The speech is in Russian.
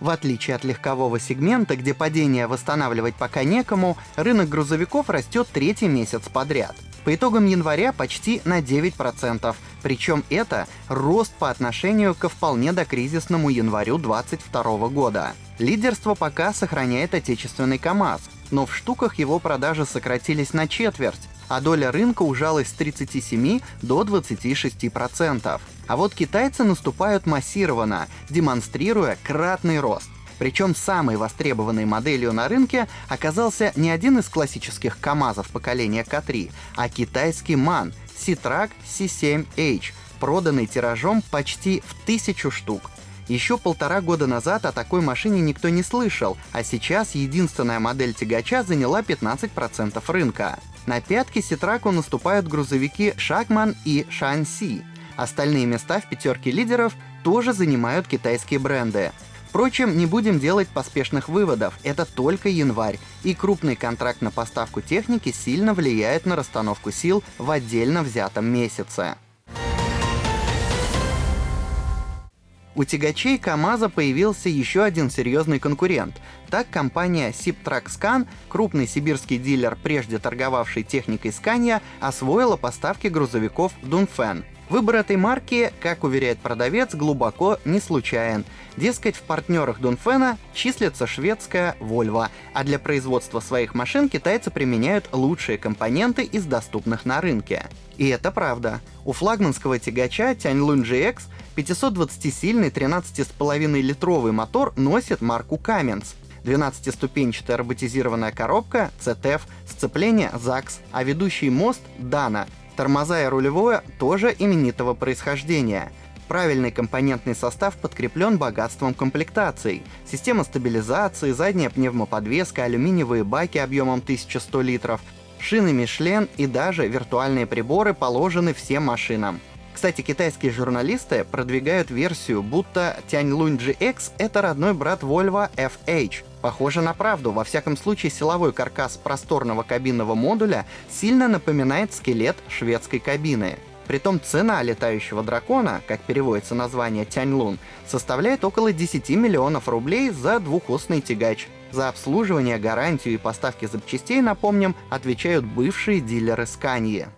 В отличие от легкового сегмента, где падение восстанавливать пока некому, рынок грузовиков растет третий месяц подряд. По итогам января почти на 9%, причем это рост по отношению ко вполне докризисному январю 2022 года. Лидерство пока сохраняет отечественный КАМАЗ, но в штуках его продажи сократились на четверть, а доля рынка ужалась с 37 до 26%. А вот китайцы наступают массированно, демонстрируя кратный рост. Причем самой востребованной моделью на рынке оказался не один из классических КАМАЗов поколения К3, а китайский MAN C-Track C7H, проданный тиражом почти в тысячу штук. Еще полтора года назад о такой машине никто не слышал, а сейчас единственная модель тягача заняла 15% рынка. На пятки Ситраку наступают грузовики Шакман и Шанси. Остальные места в пятерке лидеров тоже занимают китайские бренды. Впрочем, не будем делать поспешных выводов, это только январь, и крупный контракт на поставку техники сильно влияет на расстановку сил в отдельно взятом месяце. У тягачей КАМАЗа появился еще один серьезный конкурент. Так компания Siptrack крупный сибирский дилер, прежде торговавший техникой Scania, освоила поставки грузовиков Dunfen. Выбор этой марки, как уверяет продавец, глубоко не случайен. Дескать, в партнерах Дунфена числится шведская Volvo, а для производства своих машин китайцы применяют лучшие компоненты из доступных на рынке. И это правда. У флагманского тягача Tianlun GX 520-сильный 13,5-литровый мотор носит марку Cummins. 12-ступенчатая роботизированная коробка CTF, сцепление ZAX, а ведущий мост Dana — Тормоза и рулевое тоже именитого происхождения. Правильный компонентный состав подкреплен богатством комплектаций. Система стабилизации, задняя пневмоподвеска, алюминиевые баки объемом 1100 литров, шины Мишлен и даже виртуальные приборы положены всем машинам. Кстати, китайские журналисты продвигают версию, будто Tianlun GX — это родной брат Volvo FH. Похоже на правду, во всяком случае силовой каркас просторного кабинного модуля сильно напоминает скелет шведской кабины. Притом цена летающего дракона, как переводится название Тяньлун, составляет около 10 миллионов рублей за двухосный тягач. За обслуживание, гарантию и поставки запчастей, напомним, отвечают бывшие дилеры Scania.